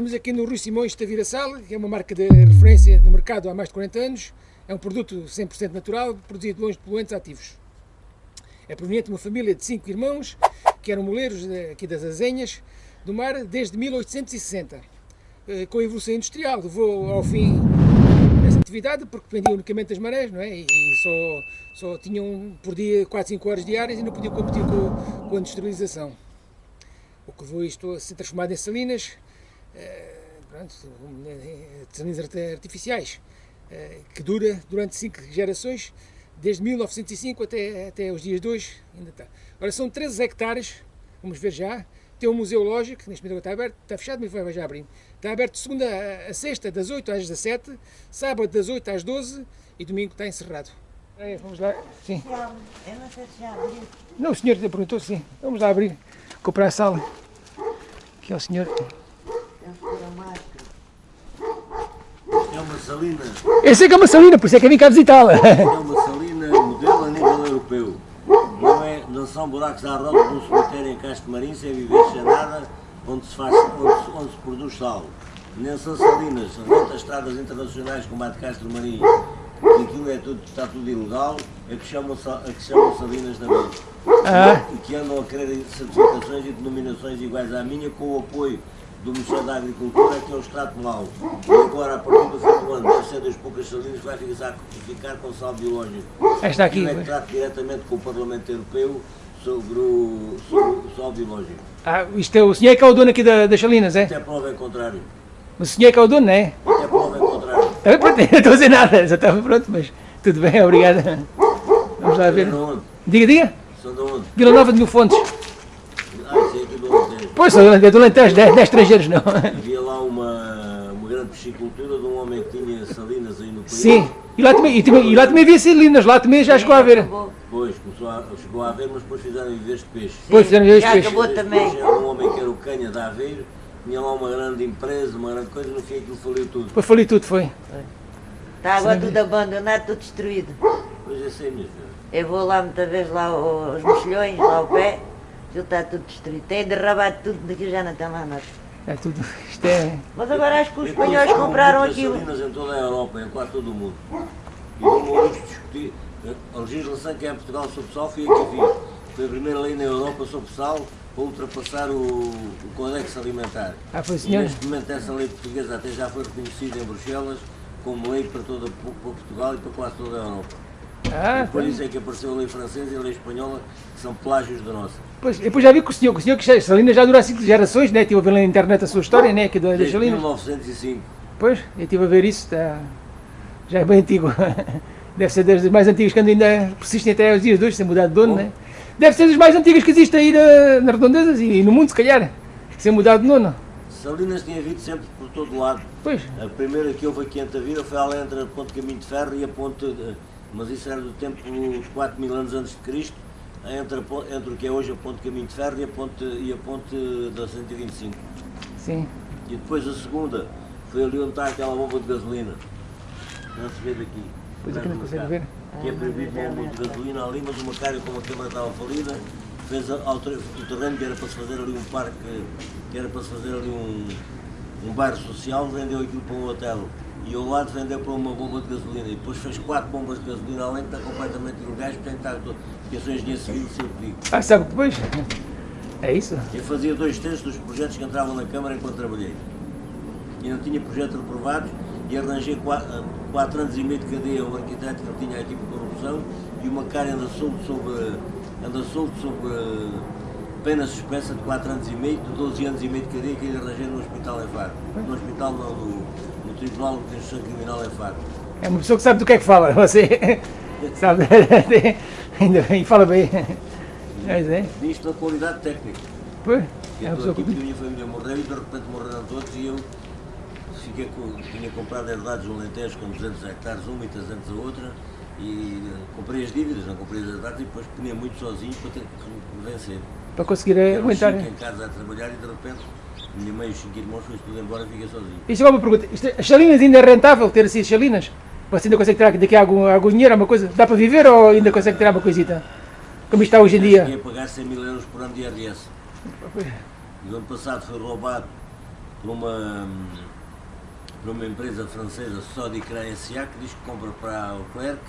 Estamos aqui no Rui Simões Taviraçal, que é uma marca de referência no mercado há mais de 40 anos. É um produto 100% natural, produzido longe de poluentes ativos. É proveniente de uma família de cinco irmãos, que eram moleiros aqui das Azenhas, do mar, desde 1860. Eh, com a evolução industrial, levou ao fim essa atividade, porque dependia unicamente das marés, não é? E só, só tinham por dia 4, 5 horas diárias e não podiam competir com, com a industrialização. O que levou isto a ser transformado em salinas, pronto, salinas artificiais, eh, que dura durante 5 gerações, desde 1905 até, até os dias de hoje, ainda está. Ora, são 13 hectares, vamos ver já, tem um museu lógico, neste momento está aberto, está fechado, mas vai já abrir. Está aberto segunda a sexta, das 8 às 17, sábado das 8 às 12 e domingo está encerrado. É, vamos lá, sim. Eu não sei se já abriu. Não, o senhor perguntou sim. Vamos lá abrir, comprar a sala. Aqui é o senhor. É uma salina, Eu sei que é uma salina, por isso é que eu vim cá visitá-la. é uma salina modelo a nível europeu. Não, é, não são buracos à roda de um cemitério em Castro Marim sem viver sem nada, onde se, faz, onde, se- onde se produz sal. Nem são salinas, são outras estradas internacionais como a de Castro Marim, que aquilo é tudo, está tudo ilegal, é que chamam, sa- é que chamam salinas também. Ah. E que andam a querer certificações e denominações iguais à minha com o apoio do Ministério da Agricultura, que é o extrato mau. E agora, a partir do fim do ano, deve ser das poucas salinas que vai ficar, ficar com sal biológico. Esta aqui. Eu é que trato diretamente com o Parlamento Europeu sobre o, sobre o sal biológico. Ah, isto é, o senhor é que é o dono aqui da- das salinas, é? Até prova em contrário. O senhor é que é o dono, não é? Até prova em contrário. Ah, pronto, não estou a dizer nada, já estava pronto, mas tudo bem, obrigado. Vamos lá ver. Diga, diga. São de onde? Vila Nova de Mil Fontes. Ah, isso é aqui do Alentejo. Pois, é do Alentejo, 10 estrangeiros não. Havia lá uma, uma grande piscicultura de um homem que tinha salinas aí no país. Sim, e lá também, e, também- e lá também havia salinas, lá também já chegou a ver. Depois começou a, chegou a haver, mas depois fizeram viveres de peixe. Depois fizeram este Já peixe. acabou também. Era um homem que era o Canha da Aveiro, tinha lá uma grande empresa, uma grande coisa, no fim aquilo faliu tudo. Depois falei tudo, foi. Está agora tudo abandonado, tudo destruído. Pois é, sei mesmo. Eu vou lá muitas vezes lá os mexilhões, lá ao pé, já está tudo destruído. Tem derrabado tudo, daqui já não tem mais nada. É tudo. Isto é. Mas agora acho que os espanhóis compraram aquilo. salinas em toda a Europa, em quase todo o mundo. E não vamos discutir. A legislação que é em Portugal sobre sal foi a que fiz. Foi a primeira lei na Europa sobre sal para ultrapassar o, o Codex Alimentar. Ah, foi E senhor. neste momento essa lei portuguesa até já foi reconhecida em Bruxelas como lei para, toda, para Portugal e para quase toda a Europa. Ah, Por isso é que apareceu a lei francesa e a lei espanhola, que são plágios da nossa. Pois, depois já vi que o senhor, que o senhor que Salinas já dura há cinco gerações, né? Estive a ver na internet a sua história, né? Aqui da- Desde Salinas. 1905. Pois, eu estive a ver isso, está, já é bem antigo. Deve ser das mais antigas que ainda persistem até aos dias de hoje, sem mudar de dono, Bom. né? Deve ser das mais antigas que existem aí na, nas redondezas e, no mundo, se calhar, sem mudar de dono. Salinas tinha havido sempre por todo lado. Pois, A primeira que houve aqui entre a vida foi ali entre a Ponte Caminho de Ferro e a Ponte, de- mas isso era do tempo de 4 mil anos antes de Cristo, entre, a entre o que é hoje a Ponte Caminho de Ferro e a Ponte, e a ponte da 125. sim. E depois a segunda foi ali onde está aquela bomba de gasolina. Não se vê daqui. Pois aqui não consegue ver. Que é proibido uma bomba de gasolina ali, mas o Macário, como a Câmara estava falida, fez a- ao ter- o terreno que era para se fazer ali um parque, que era para se fazer ali um, um bairro social, vendeu aquilo para um hotel. E ao lado vendeu para uma bomba de gasolina. E depois fez quatro bombas de gasolina além que está completamente ilegais, portanto está. Porque eu sou engenheiro civil o que digo. Ah, sabe depois? É isso? Eu fazia dois terços dos projetos que entravam na Câmara enquanto trabalhei. E não tinha projetos reprovados e arranjei quatro, quatro anos e meio de cadeia um arquiteto que tinha aqui por corrupção e uma cara anda solto sob, anda solto sob eh, pena suspensa de 4 anos e meio, de 12 anos e meio de cadeia que ele arranjei no hospital em Faro. No hospital não, no Tribunal de Instrução Criminal em Faro. É uma pessoa que sabe do que é que fala, você sabe, ainda bem, fala bem. Mas é, Nisto na qualidade técnica. pois, é uma pessoa que... a minha família morreu e de repente morreram todos e eu fiquei com, tinha comprado herdades um Alentejo com 200 hectares uma e 300 a outra e eh, comprei as dívidas, não comprei as herdades e depois punha muito sozinho para ter que vencer. para conseguir aguentar. cinco em casa a trabalhar e de repente minha mãe e os cinco irmãos foi tudo embora fiquei sozinho. Isto é uma pergunta, as salinas ainda é rentável ter assim as salinas? Você ainda consegue tirar daqui algum, algum dinheiro, alguma coisa? Dá para viver ou ainda consegue tirar uma coisita? Como isto está hoje em dia? a pagar 100 mil euros por ano de IRS. E o ano passado foi roubado por uma, por uma empresa francesa, Sodicran S.A., que diz que compra para Leclerc,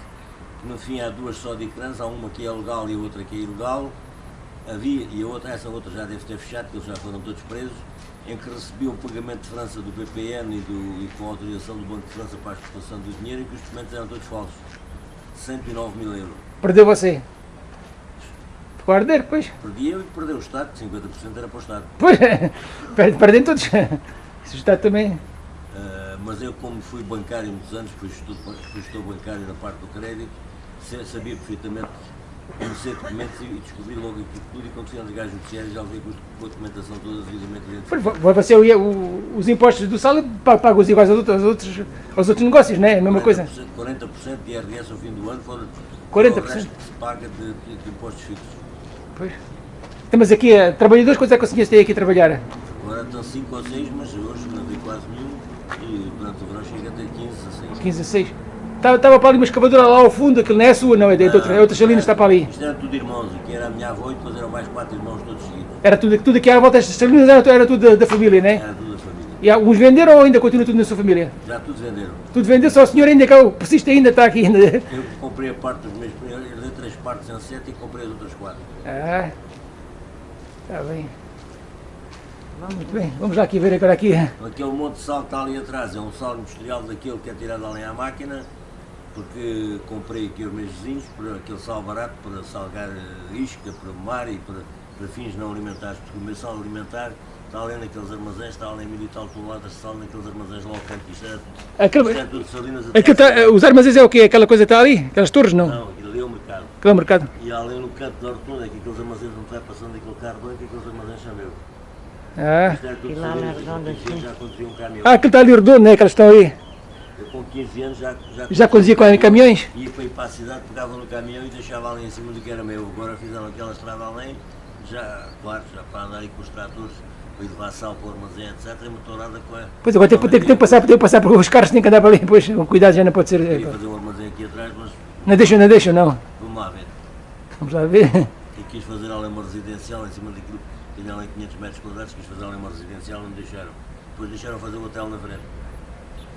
que no fim há duas Sodicrans, há uma que é legal e a outra que é ilegal, havia, e a outra, essa outra já deve ter fechado, porque eles já foram todos presos, em que recebiam o pagamento de França do BPN e, do, e com a autorização do Banco de França para a exportação do dinheiro e que os documentos eram todos falsos. 109 mil euros. Perdeu você. Ficou a arder, pois. Perdi eu e perdeu o Estado, 50% era para o Estado. Pois, perde- perdem todos. Isso está também. Uh, mas eu, como fui bancário muitos anos, fui gestor, fui gestor bancário na parte do crédito, se- sabia perfeitamente conhecer documentos e descobri logo aquilo tudo. E quando fui ao lugar judiciário, já levei com a documentação toda devidamente vo- Você, o- os impostos do sal pa- paga os iguais aos outros, aos outros, aos outros negócios, não é? A mesma coisa. 40% de IRS ao fim do ano, fora 40%? o resto que se paga de, de- de impostos fixos. Pois. Temos aqui, eh, trabalhadores, quantos é que o senhor tem aqui a trabalhar? Agora estão 5 ou 6, mas hoje não vi quase nenhum. E durante o verão chega até 15, 16. 15 a 6. Estava, estava para ali uma escavadora lá ao fundo, aquilo não é sua, não, é de, outra, é outra salina, está para ali. Isto era tudo irmãos, aqui era a minha avó e depois eram mais quatro irmãos todos seguidos. Era tudo, tudo aqui à volta destas salinas, era, era tudo da, da família, não é? Era tudo a família. E alguns venderam ou ainda continua tudo na sua família? Já todos venderam. Tudo vendeu, só o senhor ainda que é persiste ainda, está aqui ainda. Eu comprei a parte dos meus eu herdei três partes em sete e comprei as outras quatro. Ah, está bem. Muito bem, vamos lá aqui ver agora aqui. Aquele monte de sal que está ali atrás é um sal industrial daquele que é tirado ali à máquina, porque comprei aqui aos meus vizinhos por aquele sal barato para salgar isca, para mar e para, para fins não alimentares, porque o meu sal alimentar está ali naqueles armazéns, está ali em mil e tal toneladas de sal naqueles armazéns lá ao canto. Isto é, isto é Aquele, tudo salinas aquele tá- os armazéns é o quê? Aquela coisa que está ali? Aquelas torres, não? Não, aquilo ali é o mercado. Aquele é o mercado. E ali no canto da rotunda, é que aqueles armazéns não vai passando aquele carro branco, aqueles armazéns são meus. Ah, Isto era tudo E lá salinas, na redonda, 15 anos sim. um ah aquele está ali redondo, né? Aquelas estão aí. Eu com 15 anos já, já, Já conduzia com caminhões? Ia para ir para a cidade, pegava no caminhão e deixava ali em cima do que era meu. Agora fizeram aquela estrada além, já, claro, já para andar aí com os tratores, para ir levar sal para o armazém, etc. É motorada com a. Pois agora tem, que- tem, tem que passar, tem que passar por os carros têm que andar para ali, pois com cuidado já não pode ser. Eu ia fazer um armazém aqui atrás, mas Não deixam, não deixam, não. vamos lá ver. Vamos lá ver. E quis fazer ali uma residencial em cima daquilo, tinha ali 500 metros quadrados, quis fazer ali uma residencial, não deixaram. Depois deixaram fazer o hotel na frente.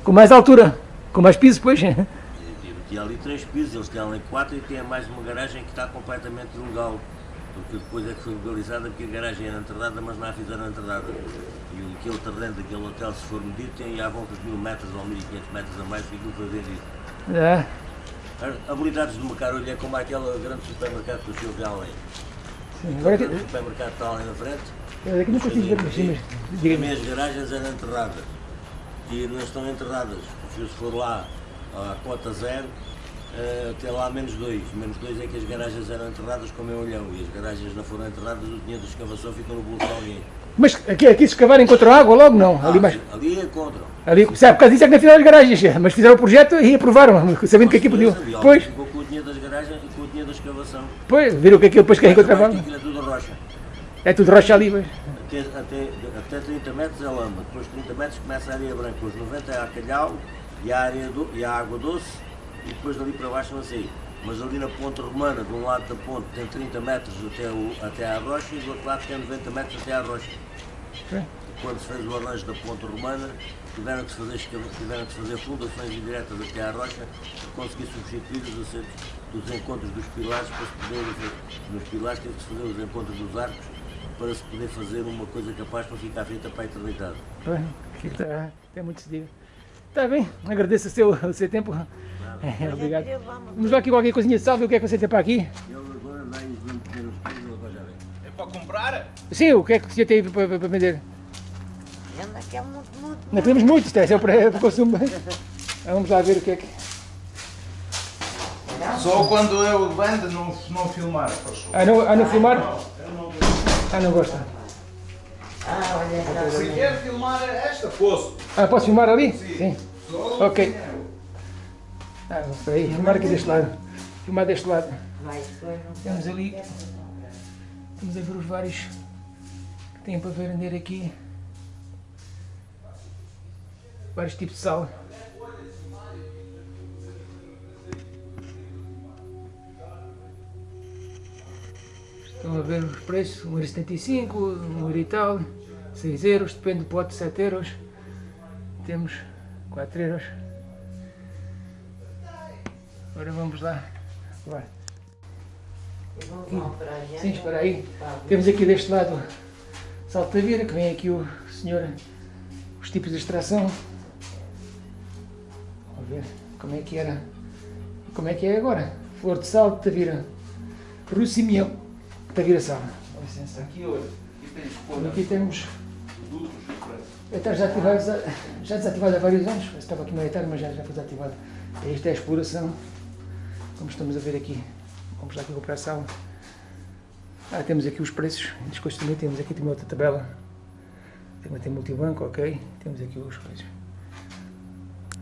Com mais altura, com mais piso, pois. E- e Tinha ali três pisos, eles tinham ali quatro e tinha mais uma garagem que está completamente ilegal. Porque depois é que foi legalizada porque a garagem era enterrada, mas não a fizeram enterrada. E o- aquele terreno daquele hotel, se for medido, tem à volta de mil metros ou 1500 metros a mais que aquilo foi vendido. Ah, As habilidades do Macarolho é como aquele grande supermercado que o senhor vê ali. sim. Agora O que, grande supermercado está ali na frente. eu aqui não consigo ver, mas As minhas garagens eram enterradas e não estão enterradas. Se for lá à cota zero, eh, tem lá menos dois. Menos dois é que as garagens eram enterradas como é olhão e as garagens não foram enterradas, o dinheiro da escavação ficou no bolso de alguém. Mas aqui, aqui se escavarem contra a água logo, não? Ali Ah, mais. ali encontram. Ali, sabe, por causa disso é que não fizeram as garagens, mas fizeram o projeto e aprovaram, sabendo que aqui podiam. E alguém Pois, Ficou com o dinheiro das garagens e com o dinheiro da escavação. pois, viram que aquilo depois que Mas encontravam. é tudo rocha. É tudo rocha ali, pois. Até, até, até 30 metros é lama, depois de 30 metros começa a areia branca, os 90 é a calhau e a, areia do, e a água doce e depois dali para baixo não sei. Mas ali na ponte romana, de um lado da ponte tem 30 metros até, o, até à rocha e do outro lado tem 90 metros até à rocha. Sim. Quando se fez o arranjo da ponte romana, tiveram que fazer, tiveram que fazer fundações indiretas até à rocha para conseguir substituir os acertos dos encontros dos pilares para se poder nos pilares teve que se fazer os encontros dos arcos para se poder fazer uma coisa capaz para ficar feita para a eternidade. Pois, aqui está, tem muito se diga. Está bem, agradeço o seu, o seu tempo. É, obrigado. Vamos lá aqui qualquer coisinha de sal, ver o que é que você tem para aqui. Ele agora vai os pães e já ver. É para comprar? Sim, o que é que você tem para, para, vender? Anda que é muito, muito. Não temos muito, isto é para, consumo. Vamos lá ver o que é que. Só quando eu vendo não, não filmar, por favor. Ah, não, ah, não filmar? Ah, não gosta. Ah, olha Se quer filmar esta, posso. Ah, posso filmar ali? Sim. Só Ok. dinheiro. Ah, espera aí, filmar aqui deste lado. Filmar deste lado. Vai, depois não Temos ali. Estamos a ver os vários que têm para vender aqui. Vários tipos de sal. Estão a ver os preços, 1,75€, 1 e tal, 6 euros, depende do pote, 7 euros. Temos 4 euros. Agora vamos lá. Vai. Sim, espera aí. Temos aqui deste lado Saltavira, que vem aqui o senhor, os tipos de extração. Vamos ver como é que era, como é que é agora. Flor de sal, Tavira, Russo Com licença. Aqui, olha, aqui tens Então, Aqui temos, diferentes. está já ativado, já desativado há vários anos, estava aqui tarde, mas já, já foi desativado. Esta é a exploração, como estamos a ver aqui. Vamos lá aqui comprar sal. Ah, temos aqui os preços, descosto também temos aqui também outra tabela. Também tem multibanco, ok. Temos aqui os preços.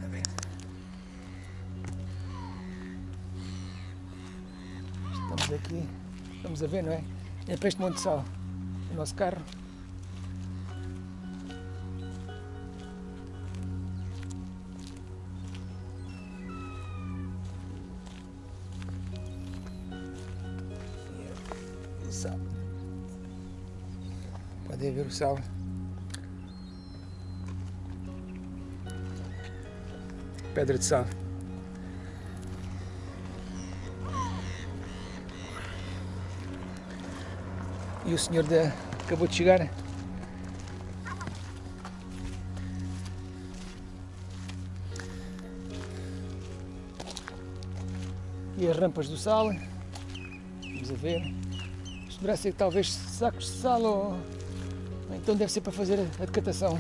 A ver. Estamos aqui, estamos a ver, não é? É para este monte sal, o nosso carro. O sal. Podem ver o sal. Pedra de sal. E o senhor da, acabou de chegar. E as rampas do sal. Vamos a ver. Isto deverá ser talvez sacos de sal ou Então deve ser para fazer a decatação.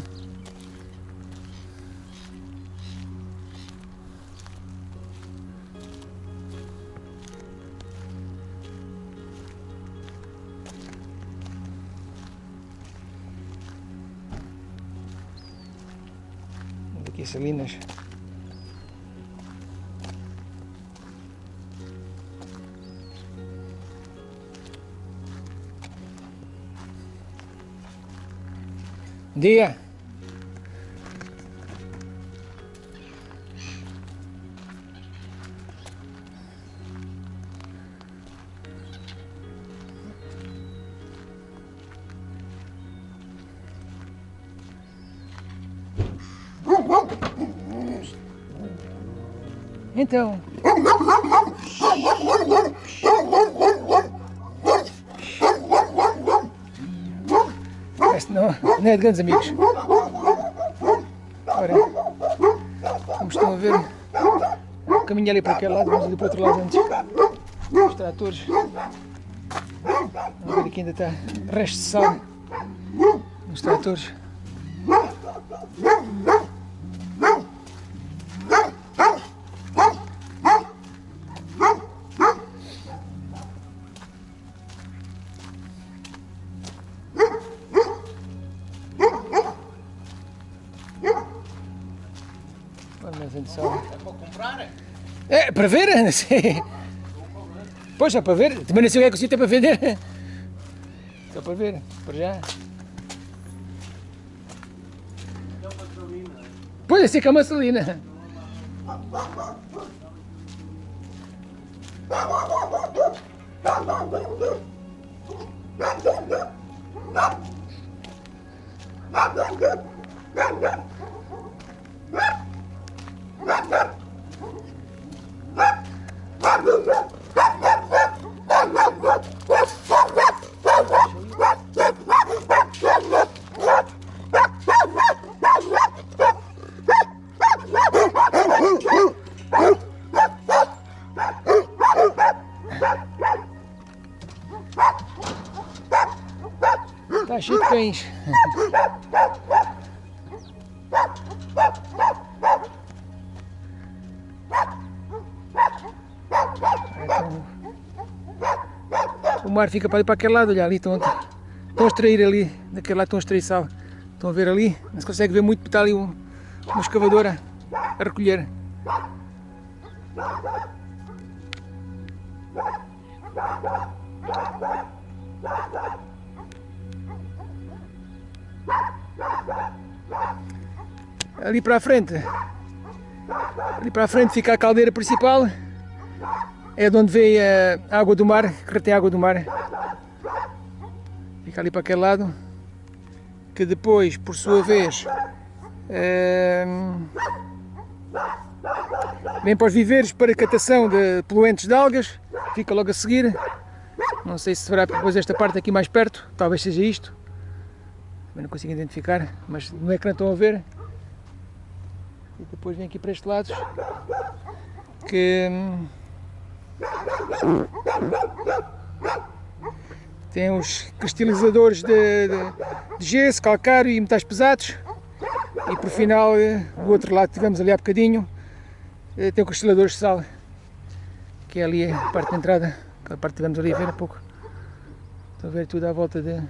Salinas. Dia. Então. Não, não é de grandes amigos. Ora, como estão a ver, caminho ali para aquele lado, vamos ali para o outro lado antes. Os tratores. Vamos ver aqui ainda está resto de sal nos tratores. Sal. É para comprar? É, para ver? Sim. Pois, é para ver. Também não sei o que é que o senhor tem para vender. Só para ver, para já. Pois, assim que é uma salina. Está cheio de cães. Mar fica para ali para aquele lado, olha ali, estão, estão a extrair ali, daquele lado estão a extrair sal. Estão a ver ali, não se consegue ver muito está ali um- uma escavadora a recolher. Ali para a frente, ali para a frente fica a caldeira principal, é de onde vem a água do mar, que retém a água do mar. Fica ali para aquele lado. que depois, por sua vez, ehm, vem para os viveiros para catação de poluentes de algas, fica logo a seguir. Não sei se será depois esta parte aqui mais perto, talvez seja isto. Também não consigo identificar, mas no ecrã estão a ver. E depois vem aqui para este lado, que hum, tem os cristalizadores de, de, de gesso, calcário e metais pesados. E por final, eh, do outro lado tivemos ali há bocadinho, eh, tem o cristalador de sal, que é ali a parte da entrada, aquela parte que tivemos ali a ver há pouco. Estão a ver tudo à volta de...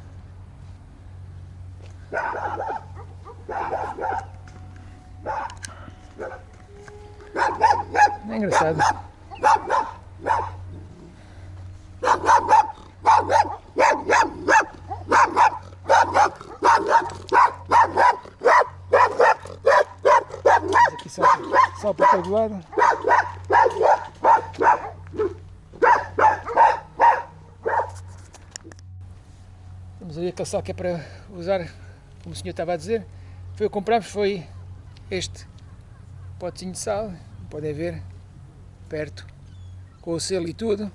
É engraçado. Aqui só, só para lado. Temos ali aquele sal que é para usar, como o senhor estava a dizer. Foi o que comprámos, foi este potezinho de sal, podem ver, perto, com o selo e tudo.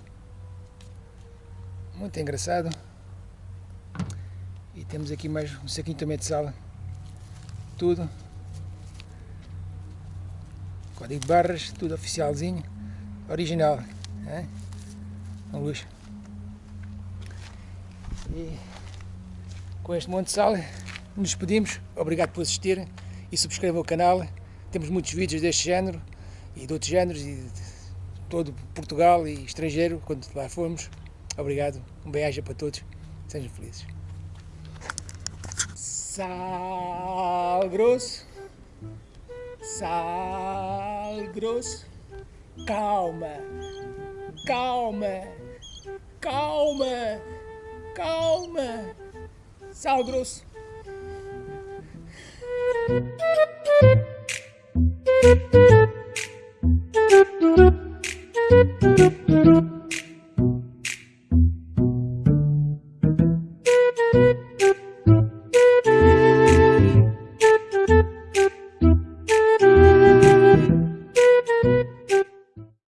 Muito engraçado. E temos aqui mais um saquinho também de sal. Tudo. Código de barras, tudo oficialzinho. Original. É? Luxo. E com este monte de sal nos despedimos. Obrigado por assistir e subscrevam o canal. Temos muitos vídeos deste género e de outros géneros todo Portugal e estrangeiro, quando lá formos. Obrigado, um beijo para todos, sejam felizes. Sal grosso, sal grosso, calma, calma, calma, calma, sal grosso. Thank you.